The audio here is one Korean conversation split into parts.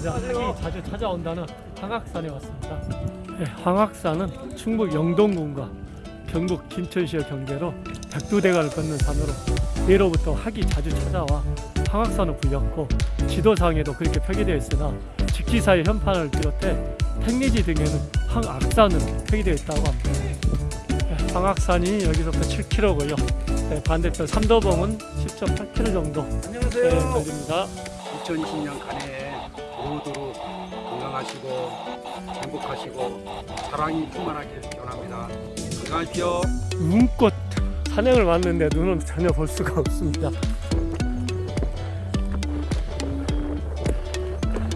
이제 학이 자주 찾아온다는 황학산에 왔습니다. 네, 황학산은 충북 영동군과 경북 김천시의 경계로 백두대간을 걷는 산으로 예로부터 학이 자주 찾아와 황학산을 불렸고 지도상에도 그렇게 표기되어 있으나 직지사의 현판을 비롯해 택리지 등에는 황악산으로 표기되어 있다고 합니다. 네, 황학산이 여기서부터 7km고요. 반대편 삼도봉은 10.8km 정도 네, 안녕하세요. 걸립니다. 2020년 간해에 모두로 건강하시고 행복하시고 사랑이 충만하길 기원합니다. 건강하십시오. 눈꽃 산행을 왔는데 눈은 전혀 볼 수가 없습니다.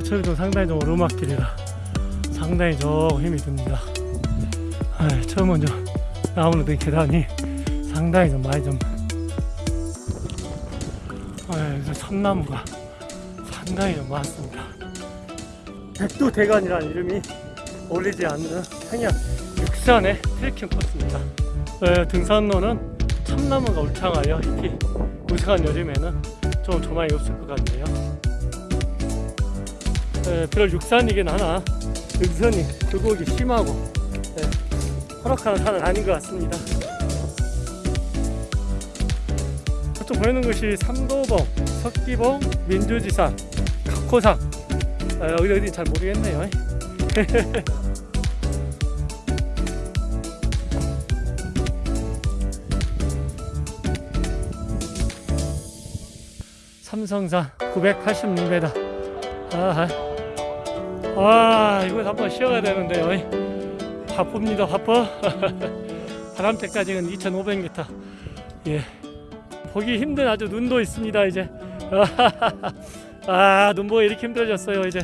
저기도 상당히 좀 오르막길이라 상당히 좀 힘이 듭니다. 아, 처음 먼저 나오는 데 계단이 상당히 좀 많이 좀 아, 그래서 참나무가 상당히 좀 많습니다. 백두대간이라는 이름이 어울리지 않는 평양 육산의 트레킹 코스입니다. 네, 등산로는 참나무가 울창하여 특히 무색한 여름에는 좀 조망이 없을 것 같네요. 네, 비록 육산이긴 하나 등산이 굴곡이 심하고 네, 허락하는 산은 아닌 것 같습니다. 저쪽 보이는 것이 삼도봉, 석기봉, 민주지산, 각호산 아, 어디 어디 잘 모르겠네요. 삼성산 986m. 아, 아, 이거 한번 쉬어야 되는데요. 바쁩니다, 바빠. 바람대까지는 2,500m. 예. 보기 힘든 아주 눈도 있습니다, 이제. 아, 눈 보기 이렇게 힘들어졌어요, 이제.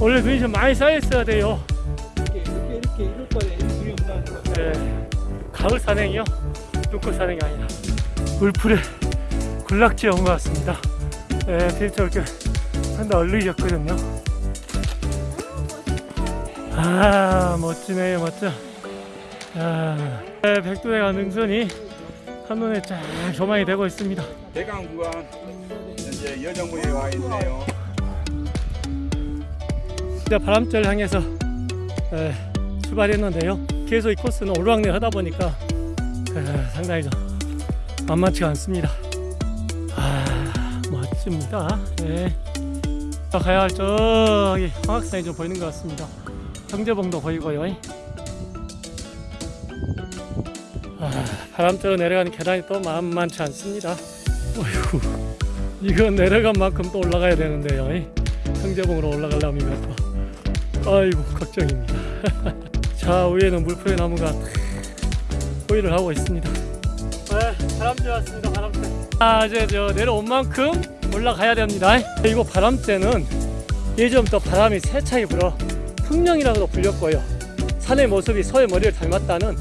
원래 눈이 좀 많이 쌓였어야 돼요. 이렇게 이렇게 이렇게 이럴 거에 눈이 거. 예. 가을 산행이요. 눈꽃 산행이 아니라 물풀에 군락지에 온 것 같습니다. 예, 데이터 이렇게 상당히 얼리셨거든요. 아, 멋지네요, 멋져. 아, 예, 백두대간 능선이 한눈에 쫙 조망이 되고 있습니다. 대강 구간 여정부에 와 있네요. 이제 바람절 향해서 에, 출발했는데요. 계속 이 코스는 오르락내리 하다 보니까 에, 상당히 좀 만만치가 않습니다. 아, 멋집니다. 예. 가야 할 저기 황학산이 좀 보이는 것 같습니다. 경제봉도 보이고요. 아, 바람대로 내려가는 계단이 또 만만치 않습니다. 어휴, 이거 내려간 만큼 또 올라가야 되는데요. 경제봉으로 올라가려면 또 아이고 걱정입니다. 자 위에는 물풀의 나무가 호의를 하고 있습니다. 네, 바람쥐 왔습니다. 바람쥐. 아 이제 저 내려온 만큼 올라가야 됩니다. 이거 바람쥐는 예전부터 바람이 세차게 불어 풍령이라고도 불렸고요. 산의 모습이 소의 머리를 닮았다는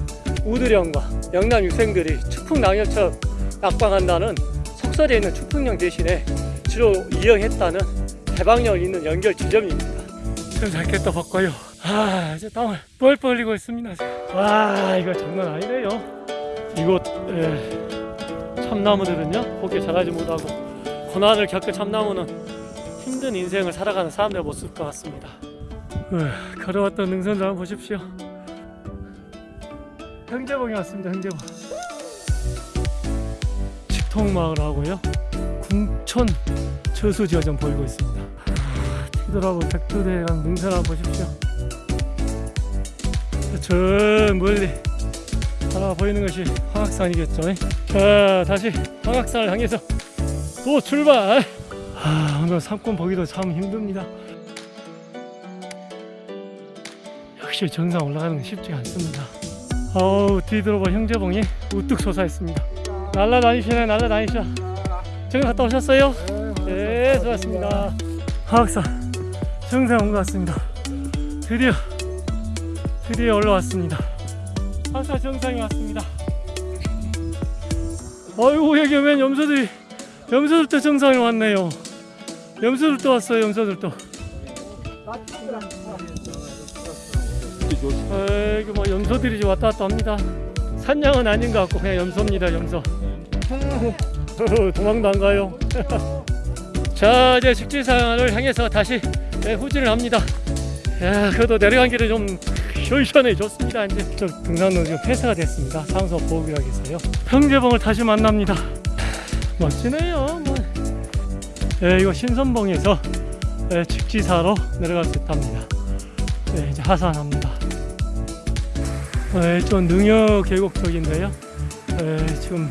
우드령과 영남 유생들이 추풍낭엽처럼 낙방한다는 속설에 있는 추풍령 대신에 주로 이용했다는 해방력 있는 연결 지점입니다. 좀 잘게 또 바꿔요. 아, 이제 땀을 뻘뻘 흘리고 있습니다. 와, 이거 장난 아니네요. 이곳 에, 참나무들은요, 곱게 자라지 못하고 고난을 겪은 참나무는 힘든 인생을 살아가는 사람들의 모습 것 같습니다. 으, 걸어왔던 능선들 한번 보십시오. 형제봉이 왔습니다. 형제봉. 직통마을하고요. 궁천 저수지가 보이고 있습니다. 아, 뒤돌아보면 백두대간 능선 한번 보십시오. 저 멀리 하나 보이는 것이 황악산이겠죠. 자, 다시 황악산을 향해서 또 출발. 아, 오늘 산권 보기도 참 힘듭니다. 역시 정상 올라가는 건 쉽지가 않습니다. 어우, 뒤돌아보 형제봉이 우뚝 솟아있습니다. 날라다니시네, 날라다니셔. 정상 갔다 오셨어요? 네, 수고하셨습니다. 화학산 정상 온 것 같습니다. 드디어 드디어 올라왔습니다. 화학산 정상에 왔습니다. 아이고 여기 웬 염소들이 염소들도 정상에 왔네요. 염소들도 왔어요. 염소들도. 아이고 뭐 염소들이 왔다 갔다 합니다. 산양은 아닌 것 같고 그냥 염소입니다. 염소. 도망도 안 가요. 자 이제 직지산을 향해서 다시 네, 후진을 합니다. 야 그래도 내려간 길은 좀 시원시원해졌습니다. 이제 저 등산로 지금 폐쇄가 됐습니다. 상서 보호구역에서요. 형제봉을 다시 만납니다. 멋지네요. 뭐. 예, 이거 신선봉에서 예, 직지사로 내려갈 수 있답니다. 예, 이제 하산합니다. 예, 좀 능여 계곡 쪽인데요. 예, 지금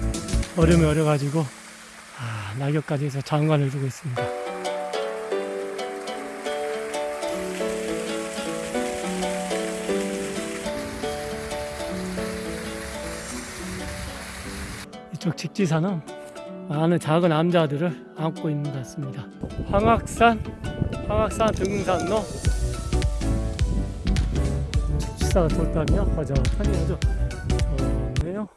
얼음이 얼어가지고 아, 낙엽까지 해서 장관을 두고 있습니다. 이쪽 직지산은 많은 작은 암자들을 안고 있는 것 같습니다. 황악산, 황악산 등산로 직지사가 돌담이요. 허전하니 아주 좋네요.